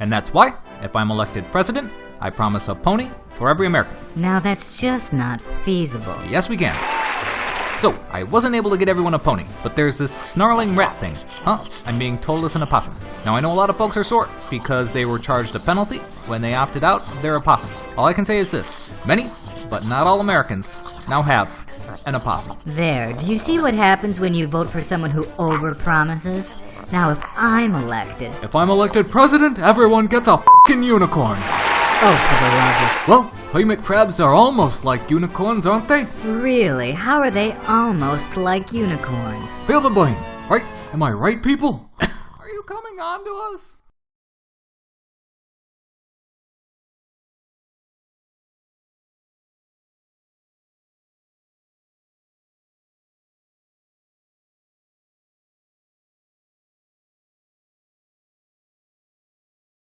And that's why, if I'm elected president, I promise a pony for every American. Now that's just not feasible. Yes, we can. So, I wasn't able to get everyone a pony, but there's this snarling rat thing. Huh? I'm being told it's an opossum. Now, I know a lot of folks are sore because they were charged a penalty when they opted out of their opossum. All I can say is this many, but not all Americans, now have an opossum. There, do you see what happens when you vote for someone who overpromises? Now, if I'm elected, If I'm elected president, everyone gets a fing unicorn. oh, for the love Well, hermit crabs are almost like unicorns, aren't they? Really? How are they almost like unicorns? Feel the blame, right? Am I right, people? are you coming on to us?